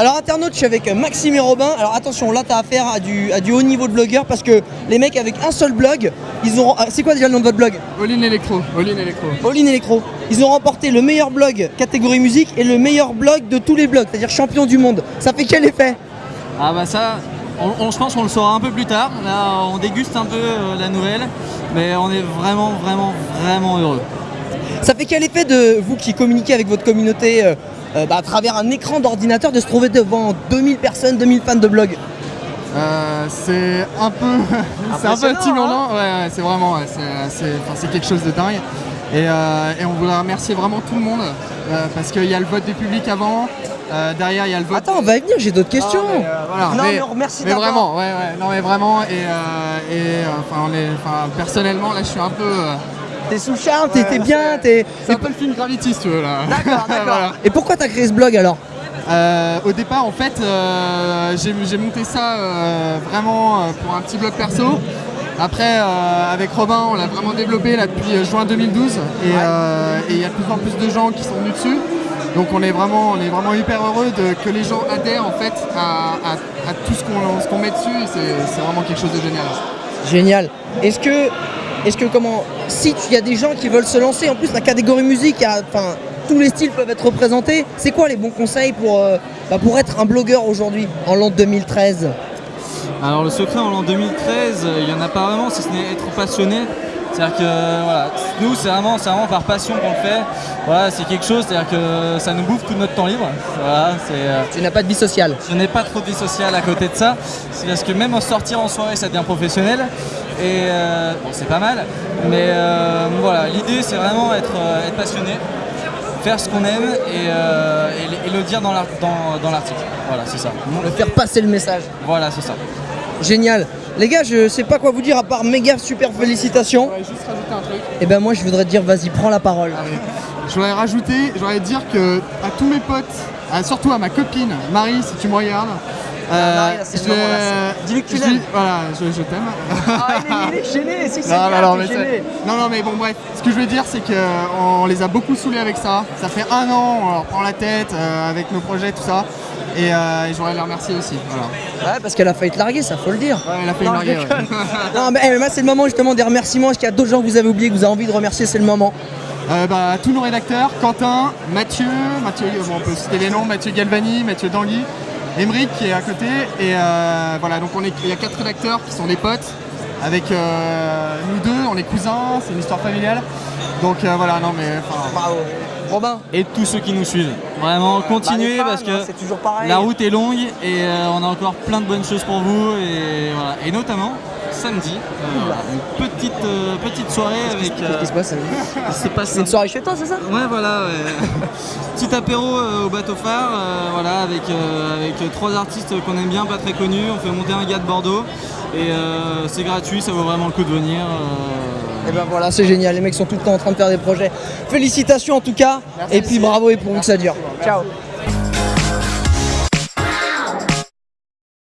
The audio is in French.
Alors internaute, je suis avec Maxime et Robin. Alors attention, là t'as affaire à du, à du haut niveau de blogueur parce que les mecs avec un seul blog, ils ont. ah, C'est quoi déjà le nom de votre blog? All in Electro, All in Electro. All in Electro. Ils ont remporté le meilleur blog catégorie musique et le meilleur blog de tous les blogs, c'est-à-dire champion du monde. Ça fait quel effet? Ah bah ça, on, on- je pense qu'on le saura un peu plus tard. Là, on déguste un peu euh, la nouvelle, mais on est vraiment, vraiment, vraiment heureux. Ça fait quel effet de vous qui communiquez avec votre communauté euh, euh, bah, à travers un écran d'ordinateur de se trouver devant 2000 personnes, 2000 fans de blog Euh, c'est un peu, c'est un peu intimidatant. Ouais, ouais, c'est vraiment, ouais, c'est, quelque chose de dingue. Et, euh, et on voudrait remercier vraiment tout le monde euh, parce qu'il y a le vote du public avant. derrière, il y a le vote. Attends, on va y venir, j'ai d'autres questions. Ah, mais, voilà, Non, mais on remercie Mais vraiment, ouais, ouais, non, mais vraiment. Et, et, enfin, on est, enfin, personnellement, là, je suis un peu. T'es sous charme, t'es Ouais, t'es bien, t'es. c'est un peu le film Gravity, si tu veux, là. D'accord, d'accord. Voilà. Et pourquoi t'as créé ce blog alors Euh, au départ, en fait, euh, j'ai monté ça euh, vraiment pour un petit blog perso. Après, avec Robin, on l'a vraiment développé là depuis juin 2012 et il y a de plus en plus de gens qui sont venus dessus. Donc on est vraiment, on est vraiment hyper heureux de, que les gens adhèrent en fait à, à- à tout ce qu'on met dessus. c'est vraiment quelque chose de génial. Génial. Est-ce que, est-ce que comment, si il y a des gens qui veulent se lancer, en plus la catégorie musique, tous les styles peuvent être représentés. C'est quoi les bons conseils pour, euh, bah, pour être un blogueur aujourd'hui en l'an 2013 Alors le secret en l'an 2013, euh, il n'y en a pas vraiment, si ce n'est être passionné. C'est-à-dire que voilà, nous c'est vraiment, vraiment par passion qu'on le fait. Voilà, c'est quelque chose, c'est-à-dire que ça nous bouffe tout notre temps libre. Voilà, euh, Tu n'as pas de vie sociale. je n'ai pas trop de vie sociale à côté de ça. C'est parce que même en sortir en soirée, ça devient professionnel. Et euh, bon, c'est pas mal. Mais euh, voilà, l'idée c'est vraiment être, être passionné, faire ce qu'on aime et, euh, et le- et le dire dans l'ar- dans- dans l'article. Voilà, c'est ça. De faire passer le message. Voilà, c'est ça. Génial. Les gars, je sais pas quoi vous dire à part méga super félicitations. Je voudrais juste rajouter un truc. Et ben moi je voudrais te dire vas-y prends la parole. Je voudrais rajouter, je voudrais dire que à tous mes potes, à- surtout à ma copine Marie, si tu me regardes. Euh, je- dis-lui que tu l'aimes. Voilà, je, je t'aime. Ah, il est, gêné, c'est Non, non, non, mais c'est- non, non, mais bon, bref. Ce que je veux dire, c'est qu'on les a beaucoup saoulés avec ça. Ça fait un an, on leur prend la tête euh, avec nos projets, tout ça. Et, euh, et je voudrais les remercier aussi. Voilà. Ouais parce qu'elle a failli te larguer, ça faut le dire. Ouais, elle a déconne. ouais. Non mais eh, moi, c'est le moment justement des remerciements. Est-ce qu'il y a d'autres gens que vous avez oubliés que vous avez envie de remercier? C'est le moment. Euh, bah, tous nos rédacteurs, Quentin, Mathieu, Mathieu, bon, on peut citer les noms, Mathieu Galvani, Mathieu Dangui, Emeric qui est à côté. Et euh, voilà, donc on est, il y a quatre rédacteurs qui sont des potes. Avec euh, nous deux, on est cousins, c'est une histoire familiale. Donc euh, voilà, non mais Bravo. Robin. Et tous ceux qui nous suivent. Vraiment, continuez Bah, parce que hein, toujours la route est longue et euh, on a encore plein de bonnes choses pour vous. Et, voilà. et notamment, samedi, euh, une petite, euh, petite soirée avec. Qu'est-ce qui se passe se C'est une soirée chez toi, c'est ça Ouais, voilà. ouais. Petit apéro euh, au bateau phare, euh, voilà, avec, euh, avec euh, trois artistes qu'on aime bien, pas très connus. On fait monter un gars de Bordeaux et euh, c'est gratuit, ça vaut vraiment le coup de venir. euh. Et ben voilà, c'est génial. Les mecs sont tout le temps en train de faire des projets. Félicitations en tout cas. et puis bravo et pour vous que ça dure. Ciao.